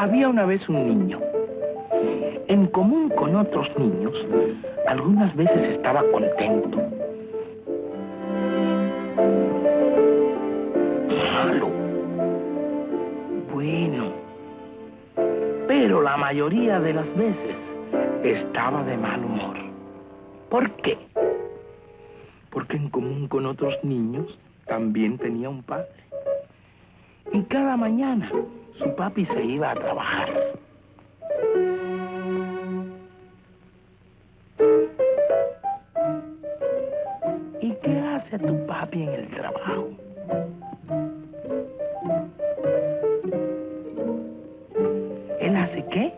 Había una vez un niño. En común con otros niños, algunas veces estaba contento. Malo. Bueno. Pero la mayoría de las veces estaba de mal humor. ¿Por qué? Porque en común con otros niños también tenía un padre. Y cada mañana su papi se iba a trabajar. ¿Y qué hace tu papi en el trabajo? ¿Él hace qué?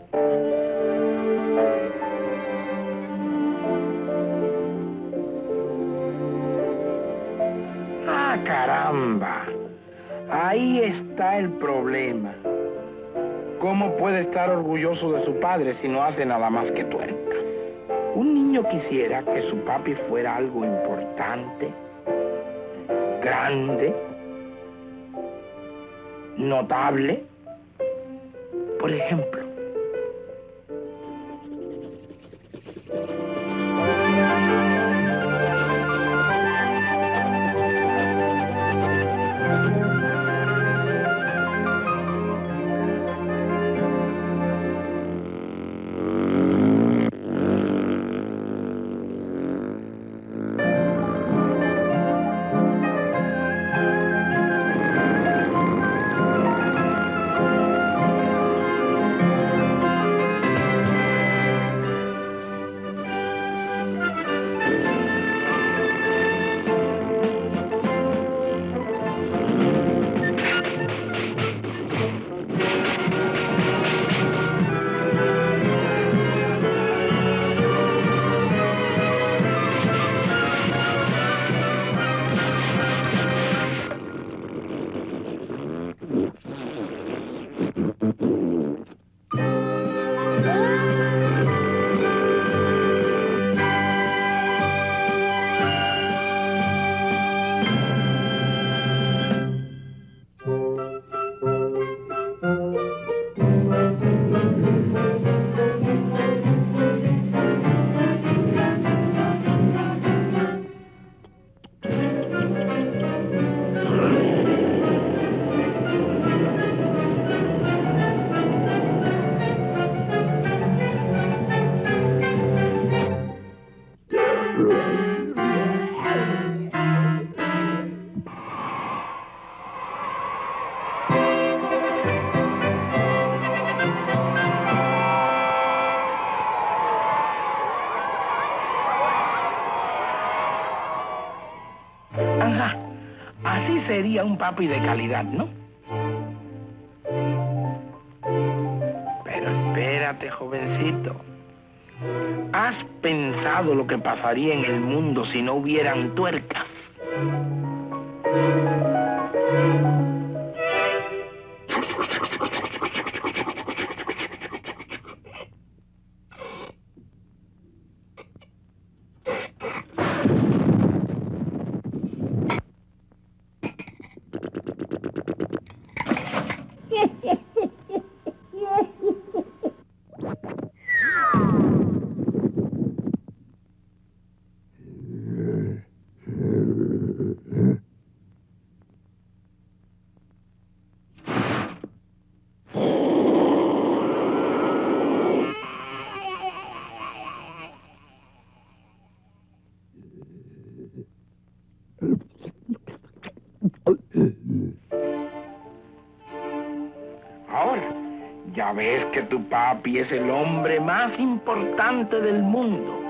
Ah, caramba. Ahí está el problema. ¿Cómo puede estar orgulloso de su padre si no hace nada más que tuerca? Un niño quisiera que su papi fuera algo importante, grande, notable. Por ejemplo, sería un papi de calidad, ¿no? Pero espérate, jovencito. ¿Has pensado lo que pasaría en el mundo si no hubieran tuercas? Ya ves que tu papi es el hombre más importante del mundo.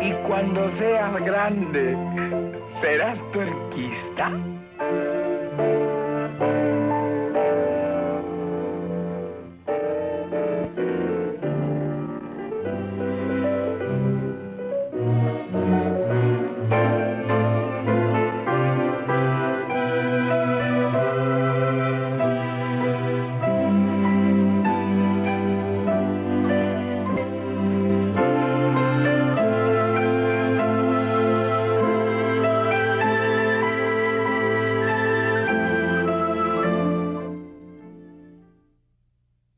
Y cuando seas grande, serás tuerquista.